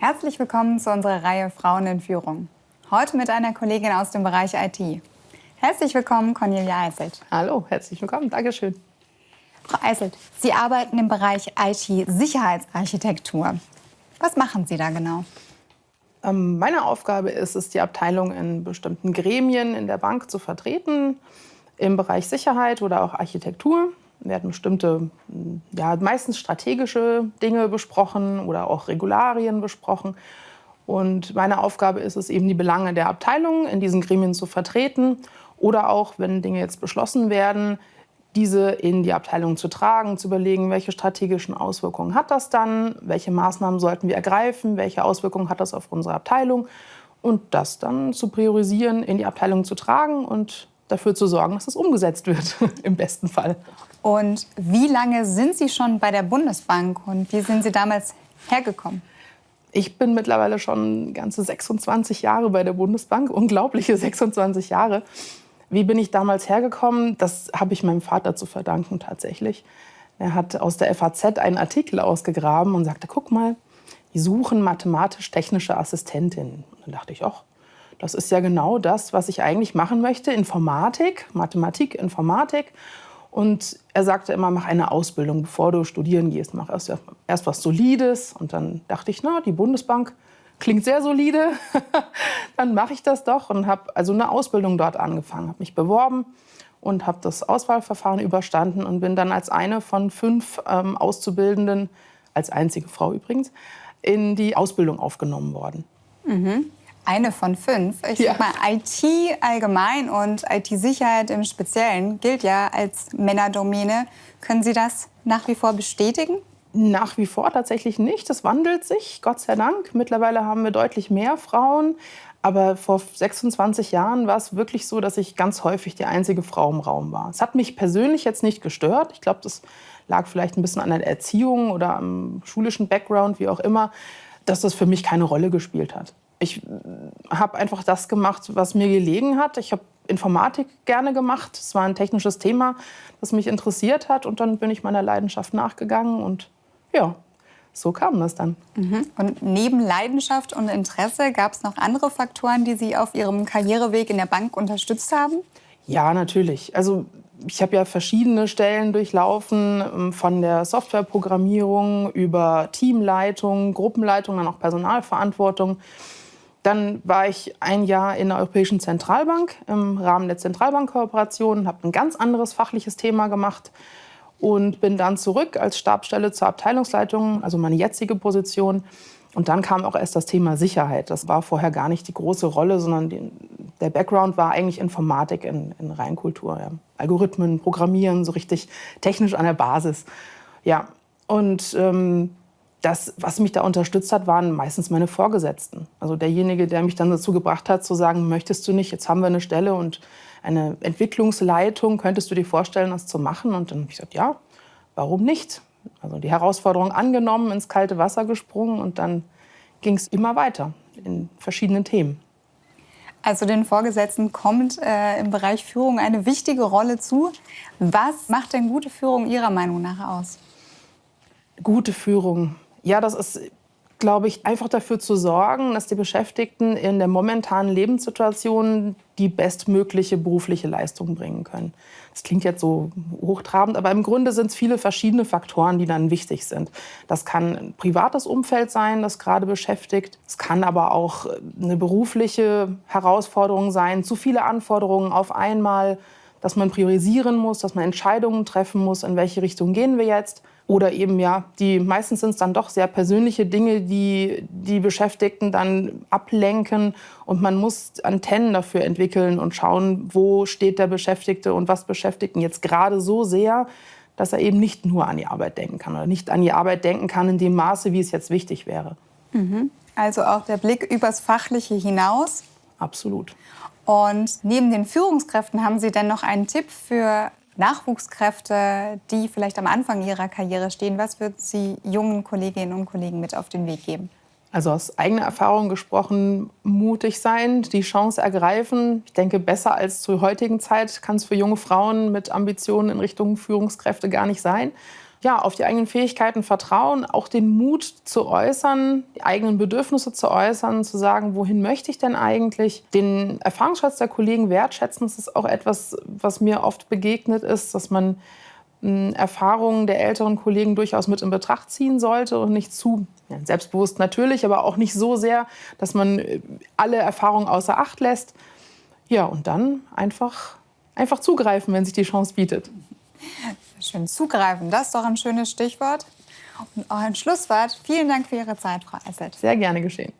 Herzlich willkommen zu unserer Reihe Frauen in Führung. Heute mit einer Kollegin aus dem Bereich IT. Herzlich willkommen, Cornelia Eiselt. Hallo, herzlich willkommen, Dankeschön. Frau Eiselt, Sie arbeiten im Bereich IT-Sicherheitsarchitektur. Was machen Sie da genau? Ähm, meine Aufgabe ist es, die Abteilung in bestimmten Gremien in der Bank zu vertreten, im Bereich Sicherheit oder auch Architektur. Hatten bestimmte, ja, meistens strategische Dinge besprochen oder auch Regularien besprochen. Und meine Aufgabe ist es eben, die Belange der Abteilung in diesen Gremien zu vertreten oder auch, wenn Dinge jetzt beschlossen werden, diese in die Abteilung zu tragen, zu überlegen, welche strategischen Auswirkungen hat das dann, welche Maßnahmen sollten wir ergreifen, welche Auswirkungen hat das auf unsere Abteilung und das dann zu priorisieren, in die Abteilung zu tragen und dafür zu sorgen, dass es umgesetzt wird, im besten Fall. Und wie lange sind Sie schon bei der Bundesbank und wie sind Sie damals hergekommen? Ich bin mittlerweile schon ganze 26 Jahre bei der Bundesbank, unglaubliche 26 Jahre. Wie bin ich damals hergekommen? Das habe ich meinem Vater zu verdanken tatsächlich. Er hat aus der FAZ einen Artikel ausgegraben und sagte, guck mal, die suchen mathematisch-technische Assistentinnen. Und dann dachte ich, ach, das ist ja genau das, was ich eigentlich machen möchte. Informatik, Mathematik, Informatik. Und er sagte immer, mach eine Ausbildung, bevor du studieren gehst. Mach erst, erst was Solides. Und dann dachte ich, na, die Bundesbank klingt sehr solide. dann mache ich das doch und habe also eine Ausbildung dort angefangen, habe mich beworben und habe das Auswahlverfahren überstanden und bin dann als eine von fünf ähm, Auszubildenden, als einzige Frau übrigens, in die Ausbildung aufgenommen worden. Mhm. Eine von fünf. Ich ja. sag mal, IT allgemein und IT-Sicherheit im Speziellen gilt ja als Männerdomäne. Können Sie das nach wie vor bestätigen? Nach wie vor tatsächlich nicht. Das wandelt sich, Gott sei Dank. Mittlerweile haben wir deutlich mehr Frauen. Aber vor 26 Jahren war es wirklich so, dass ich ganz häufig die einzige Frau im Raum war. Es hat mich persönlich jetzt nicht gestört. Ich glaube, das lag vielleicht ein bisschen an der Erziehung oder am schulischen Background, wie auch immer, dass das für mich keine Rolle gespielt hat ich habe einfach das gemacht, was mir gelegen hat. Ich habe Informatik gerne gemacht. Es war ein technisches Thema, das mich interessiert hat. Und dann bin ich meiner Leidenschaft nachgegangen. Und ja, so kam das dann. Mhm. Und neben Leidenschaft und Interesse gab es noch andere Faktoren, die Sie auf Ihrem Karriereweg in der Bank unterstützt haben? Ja, natürlich. Also ich habe ja verschiedene Stellen durchlaufen, ähm, von der Softwareprogrammierung über Teamleitung, Gruppenleitung, dann auch Personalverantwortung. Dann war ich ein Jahr in der Europäischen Zentralbank im Rahmen der Zentralbankkooperation, habe ein ganz anderes fachliches Thema gemacht und bin dann zurück als Stabstelle zur Abteilungsleitung, also meine jetzige Position. Und dann kam auch erst das Thema Sicherheit. Das war vorher gar nicht die große Rolle, sondern die, der Background war eigentlich Informatik in, in Reinkultur. Ja. Algorithmen, Programmieren, so richtig technisch an der Basis. Ja, und ähm, das, was mich da unterstützt hat, waren meistens meine Vorgesetzten. Also derjenige, der mich dann dazu gebracht hat, zu sagen, möchtest du nicht, jetzt haben wir eine Stelle und eine Entwicklungsleitung, könntest du dir vorstellen, das zu machen? Und dann habe ich gesagt, ja, warum nicht? Also die Herausforderung angenommen, ins kalte Wasser gesprungen und dann ging es immer weiter in verschiedenen Themen. Also den Vorgesetzten kommt äh, im Bereich Führung eine wichtige Rolle zu. Was macht denn gute Führung Ihrer Meinung nach aus? Gute Führung ja, das ist, glaube ich, einfach dafür zu sorgen, dass die Beschäftigten in der momentanen Lebenssituation die bestmögliche berufliche Leistung bringen können. Das klingt jetzt so hochtrabend, aber im Grunde sind es viele verschiedene Faktoren, die dann wichtig sind. Das kann ein privates Umfeld sein, das gerade beschäftigt. Es kann aber auch eine berufliche Herausforderung sein, zu viele Anforderungen auf einmal, dass man priorisieren muss, dass man Entscheidungen treffen muss, in welche Richtung gehen wir jetzt. Oder eben ja, die meistens sind es dann doch sehr persönliche Dinge, die die Beschäftigten dann ablenken und man muss Antennen dafür entwickeln und schauen, wo steht der Beschäftigte und was beschäftigt ihn jetzt gerade so sehr, dass er eben nicht nur an die Arbeit denken kann oder nicht an die Arbeit denken kann in dem Maße, wie es jetzt wichtig wäre. Mhm. Also auch der Blick übers Fachliche hinaus. Absolut. Und neben den Führungskräften haben Sie denn noch einen Tipp für Nachwuchskräfte, die vielleicht am Anfang ihrer Karriere stehen? Was würden Sie jungen Kolleginnen und Kollegen mit auf den Weg geben? Also aus eigener Erfahrung gesprochen, mutig sein, die Chance ergreifen. Ich denke, besser als zur heutigen Zeit kann es für junge Frauen mit Ambitionen in Richtung Führungskräfte gar nicht sein. Ja, auf die eigenen Fähigkeiten vertrauen, auch den Mut zu äußern, die eigenen Bedürfnisse zu äußern, zu sagen, wohin möchte ich denn eigentlich, den Erfahrungsschatz der Kollegen wertschätzen. Das ist auch etwas, was mir oft begegnet ist, dass man hm, Erfahrungen der älteren Kollegen durchaus mit in Betracht ziehen sollte und nicht zu ja, selbstbewusst natürlich, aber auch nicht so sehr, dass man äh, alle Erfahrungen außer Acht lässt. Ja, und dann einfach, einfach zugreifen, wenn sich die Chance bietet. Schön zugreifen, das ist doch ein schönes Stichwort. Und auch ein Schlusswort. Vielen Dank für Ihre Zeit, Frau Esselt. Sehr gerne geschehen.